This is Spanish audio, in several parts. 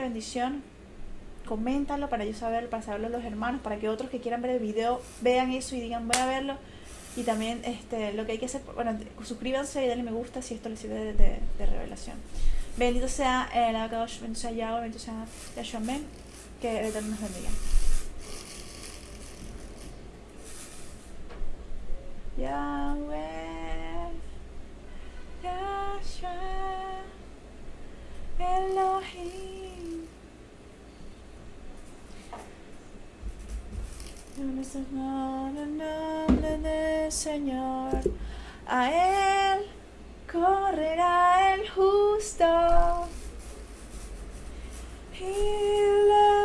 bendición, coméntalo para yo saber, para saberlo los hermanos, para que otros que quieran ver el video vean eso y digan voy a verlo. Y también este, lo que hay que hacer, bueno, suscríbanse y denle me gusta si esto les sirve de, revelación. Bendito sea el Akadosh, bendito sea Yahweh, bendito sea Yahshua Amén. Que el Eterno nos bendiga. Yahweh, El nombre del Señor, a Él correrá el justo. Y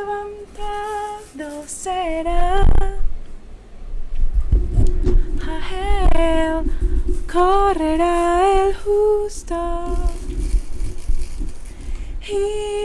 levantado será. A Él correrá el justo. Y